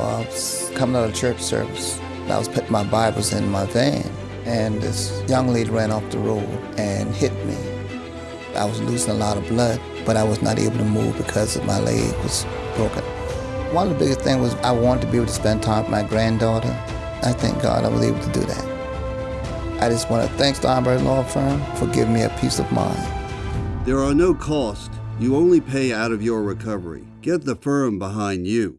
I was coming out of church service. I was putting my Bibles in my van, and this young lady ran off the road and hit me. I was losing a lot of blood, but I was not able to move because my leg was broken. One of the biggest things was I wanted to be able to spend time with my granddaughter. I thank God I was able to do that. I just want to thank Steinberg Law Firm for giving me a peace of mind. There are no costs. You only pay out of your recovery. Get the firm behind you.